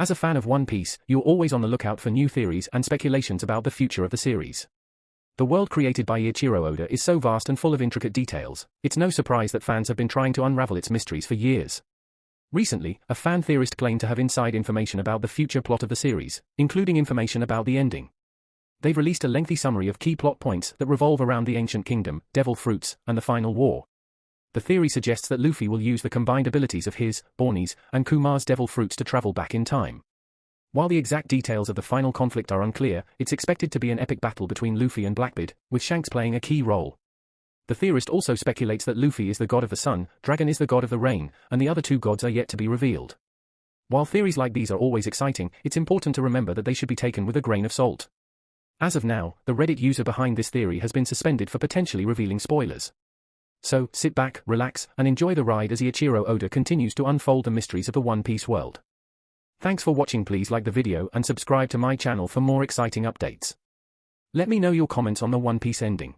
As a fan of One Piece, you're always on the lookout for new theories and speculations about the future of the series. The world created by Eiichiro Oda is so vast and full of intricate details, it's no surprise that fans have been trying to unravel its mysteries for years. Recently, a fan theorist claimed to have inside information about the future plot of the series, including information about the ending. They've released a lengthy summary of key plot points that revolve around the Ancient Kingdom, Devil Fruits, and the Final War. The theory suggests that Luffy will use the combined abilities of his, Bonney's, and Kuma's Devil Fruits to travel back in time. While the exact details of the final conflict are unclear, it's expected to be an epic battle between Luffy and Blackbeard, with Shanks playing a key role. The theorist also speculates that Luffy is the god of the sun, Dragon is the god of the rain, and the other two gods are yet to be revealed. While theories like these are always exciting, it's important to remember that they should be taken with a grain of salt. As of now, the Reddit user behind this theory has been suspended for potentially revealing spoilers. So, sit back, relax, and enjoy the ride as Eiichiro Oda continues to unfold the mysteries of the One Piece world. Thanks for watching please like the video and subscribe to my channel for more exciting updates. Let me know your comments on the One Piece ending.